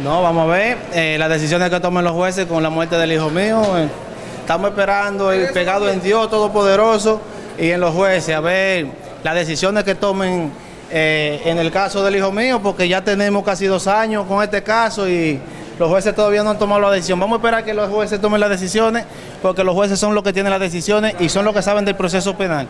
No, vamos a ver eh, las decisiones que tomen los jueces con la muerte del hijo mío. Eh, estamos esperando, el pegado en Dios Todopoderoso y en los jueces, a ver las decisiones que tomen eh, en el caso del hijo mío, porque ya tenemos casi dos años con este caso y los jueces todavía no han tomado la decisión. Vamos a esperar que los jueces tomen las decisiones, porque los jueces son los que tienen las decisiones y son los que saben del proceso penal.